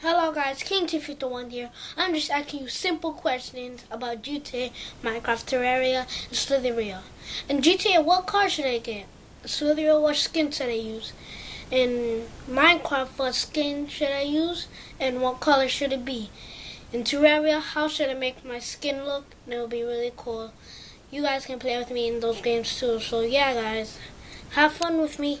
Hello guys, King Tiffy one here. I'm just asking you simple questions about GTA, Minecraft, Terraria, and Slither.io. In GTA, what car should I get? Slither.io, what skin should I use? In Minecraft, what skin should I use? And what color should it be? In Terraria, how should I make my skin look? And it will be really cool. You guys can play with me in those games too. So yeah guys, have fun with me.